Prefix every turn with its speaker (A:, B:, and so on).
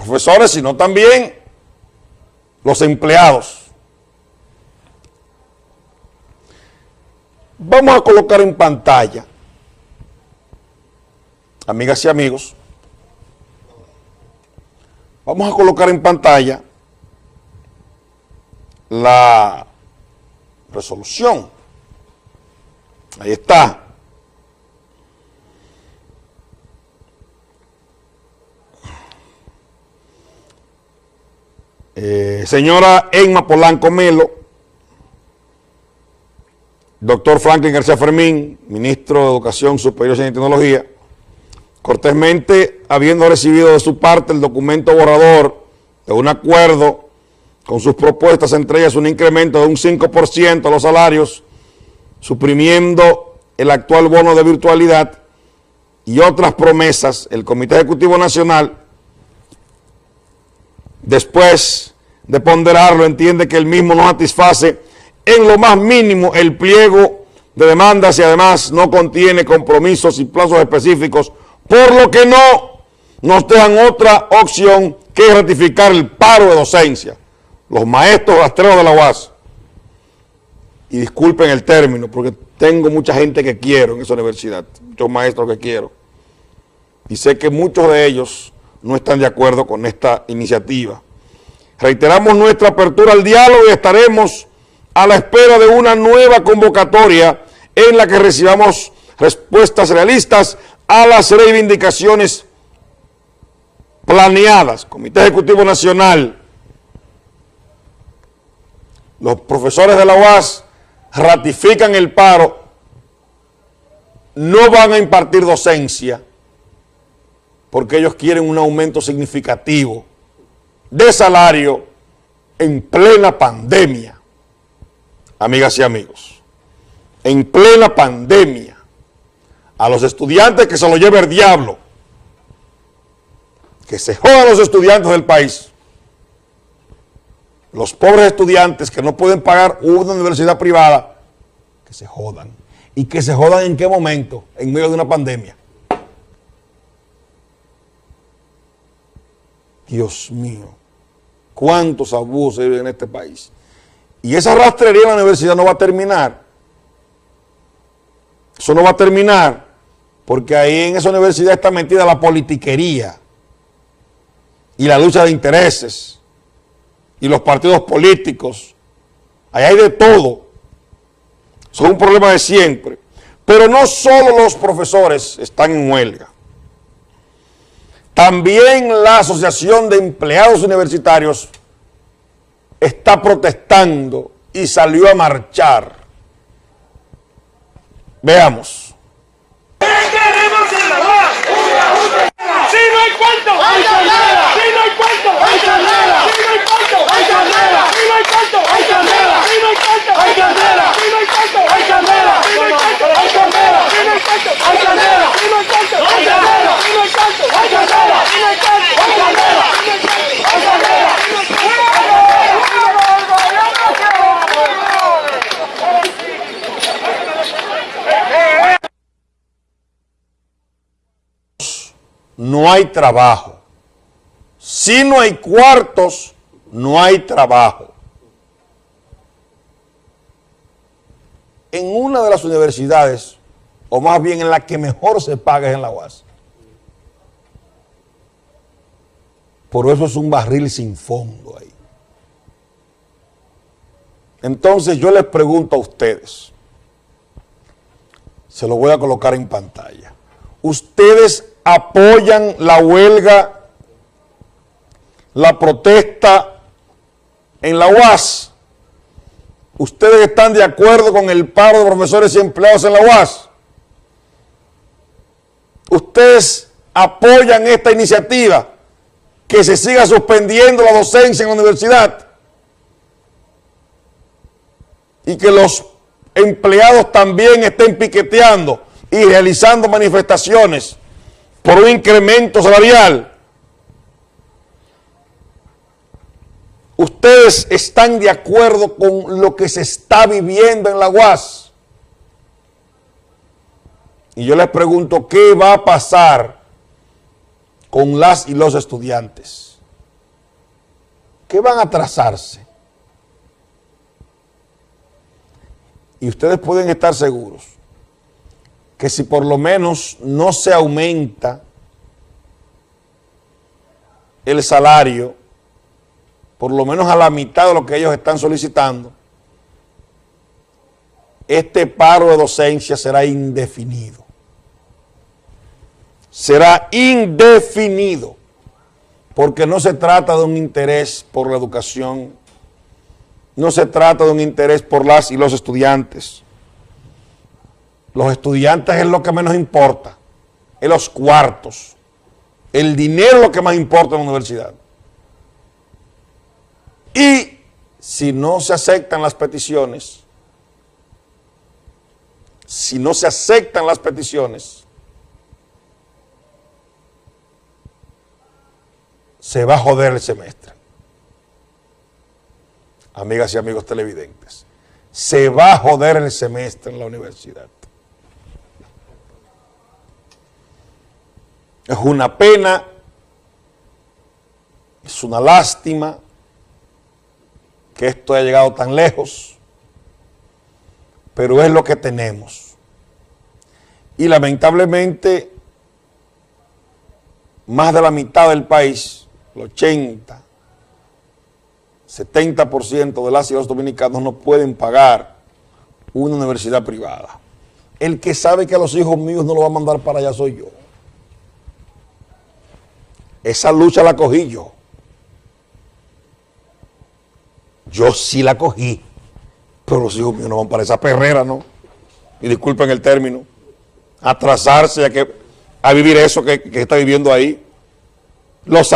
A: profesores, sino también los empleados. Vamos a colocar en pantalla, amigas y amigos, vamos a colocar en pantalla la resolución. Ahí está. Señora Emma Polanco Melo, doctor Franklin García Fermín, ministro de Educación Superior y Tecnología, cortésmente habiendo recibido de su parte el documento borrador de un acuerdo con sus propuestas, entre ellas un incremento de un 5% a los salarios, suprimiendo el actual bono de virtualidad y otras promesas, el Comité Ejecutivo Nacional después de ponderarlo, entiende que el mismo no satisface en lo más mínimo el pliego de demandas y además no contiene compromisos y plazos específicos, por lo que no nos dejan otra opción que ratificar el paro de docencia. Los maestros rastreros de la UAS, y disculpen el término, porque tengo mucha gente que quiero en esa universidad, muchos maestros que quiero, y sé que muchos de ellos no están de acuerdo con esta iniciativa. Reiteramos nuestra apertura al diálogo y estaremos a la espera de una nueva convocatoria en la que recibamos respuestas realistas a las reivindicaciones planeadas. Comité Ejecutivo Nacional, los profesores de la UAS ratifican el paro, no van a impartir docencia, porque ellos quieren un aumento significativo de salario en plena pandemia. Amigas y amigos, en plena pandemia, a los estudiantes que se lo lleve el diablo, que se jodan los estudiantes del país, los pobres estudiantes que no pueden pagar una universidad privada, que se jodan. ¿Y que se jodan en qué momento? En medio de una pandemia. Dios mío, cuántos abusos hay en este país. Y esa rastrería en la universidad no va a terminar. Eso no va a terminar, porque ahí en esa universidad está metida la politiquería y la lucha de intereses y los partidos políticos. Ahí hay de todo. Eso es un problema de siempre. Pero no solo los profesores están en huelga. También la Asociación de Empleados Universitarios está protestando y salió a marchar. Veamos.
B: No hay cuarto, hay carrera. Si no hay cuarto. Si no hay no hay
A: trabajo. Si no hay cuartos, no hay trabajo. En una de las universidades, o más bien en la que mejor se paga es en la UAS. Por eso es un barril sin fondo ahí. Entonces yo les pregunto a ustedes, se lo voy a colocar en pantalla. ¿Ustedes apoyan la huelga, la protesta en la UAS? ¿Ustedes están de acuerdo con el paro de profesores y empleados en la UAS? ¿Ustedes apoyan esta iniciativa que se siga suspendiendo la docencia en la universidad? Y que los empleados también estén piqueteando y realizando manifestaciones por un incremento salarial. Ustedes están de acuerdo con lo que se está viviendo en la UAS. Y yo les pregunto, ¿qué va a pasar con las y los estudiantes? que van a atrasarse. Y ustedes pueden estar seguros que si por lo menos no se aumenta el salario, por lo menos a la mitad de lo que ellos están solicitando, este paro de docencia será indefinido. Será indefinido, porque no se trata de un interés por la educación, no se trata de un interés por las y los estudiantes. Los estudiantes es lo que menos importa, es los cuartos. El dinero es lo que más importa en la universidad. Y si no se aceptan las peticiones, si no se aceptan las peticiones, se va a joder el semestre. Amigas y amigos televidentes, se va a joder el semestre en la universidad. Es una pena, es una lástima que esto haya llegado tan lejos, pero es lo que tenemos. Y lamentablemente, más de la mitad del país, el 80, 70% de las y los dominicanos no pueden pagar una universidad privada. El que sabe que a los hijos míos no lo va a mandar para allá soy yo. Esa lucha la cogí yo. Yo sí la cogí, pero los hijos míos no van para esa perrera, ¿no? Y disculpen el término, atrasarse a, a vivir eso que, que está viviendo ahí. Los